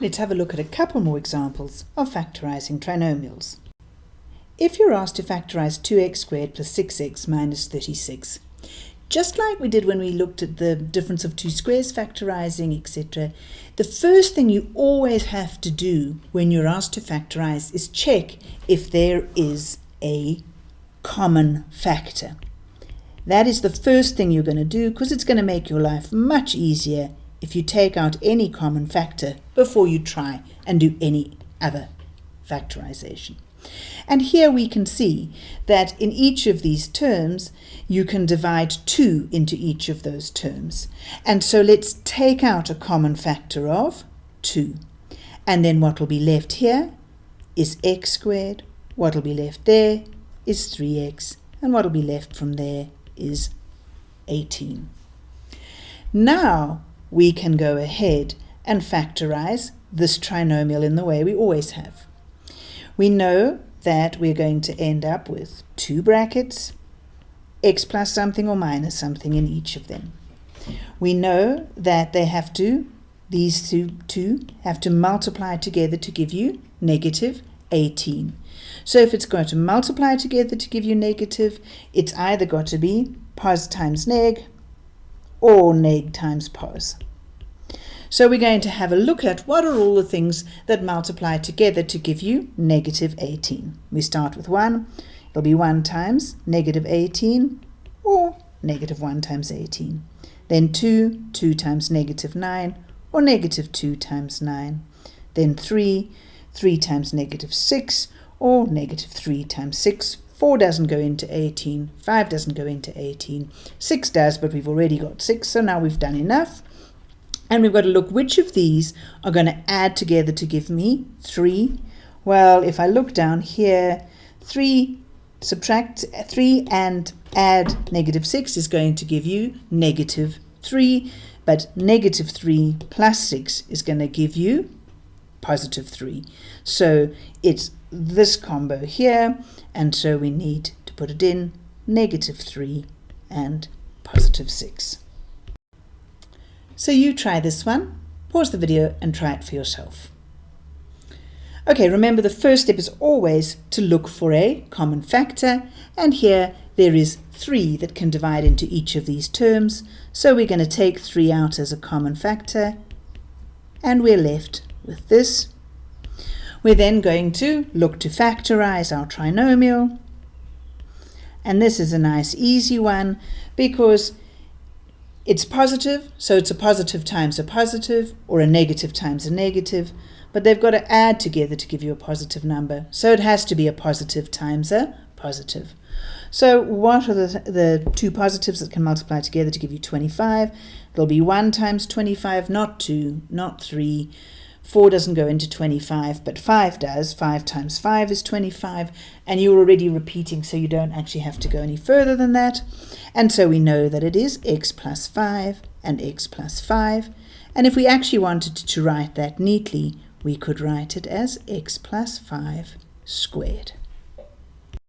let's have a look at a couple more examples of factorising trinomials. If you're asked to factorise 2x squared plus 6x minus 36, just like we did when we looked at the difference of two squares factorising, etc., the first thing you always have to do when you're asked to factorise is check if there is a common factor. That is the first thing you're going to do because it's going to make your life much easier if you take out any common factor before you try and do any other factorization. And here we can see that in each of these terms, you can divide 2 into each of those terms. And so let's take out a common factor of 2. And then what will be left here is x squared. What will be left there is 3x. And what will be left from there is 18. Now we can go ahead and factorize this trinomial in the way we always have. We know that we're going to end up with two brackets, x plus something or minus something in each of them. We know that they have to, these two, two have to multiply together to give you negative 18. So if it's going to multiply together to give you negative, it's either got to be pos times neg or neg times pos. So we're going to have a look at what are all the things that multiply together to give you negative 18. We start with 1. It'll be 1 times negative 18 or negative 1 times 18. Then 2, 2 times negative 9 or negative 2 times 9. Then 3, 3 times negative 6 or negative 3 times 6. 4 doesn't go into 18, 5 doesn't go into 18, 6 does, but we've already got 6, so now we've done enough. And we've got to look which of these are going to add together to give me 3. Well, if I look down here, 3 subtract 3 and add negative 6 is going to give you negative 3. But negative 3 plus 6 is going to give you positive 3. So it's this combo here, and so we need to put it in negative 3 and positive 6. So you try this one, pause the video and try it for yourself. Okay, remember the first step is always to look for a common factor, and here there is 3 that can divide into each of these terms, so we're going to take 3 out as a common factor, and we're left with this. We're then going to look to factorize our trinomial, and this is a nice easy one because it's positive, so it's a positive times a positive, or a negative times a negative, but they've got to add together to give you a positive number. So it has to be a positive times a positive. So what are the, the two positives that can multiply together to give you 25? It'll be 1 times 25, not 2, not 3, 4 doesn't go into 25, but 5 does. 5 times 5 is 25, and you're already repeating, so you don't actually have to go any further than that. And so we know that it is x plus 5 and x plus 5. And if we actually wanted to write that neatly, we could write it as x plus 5 squared.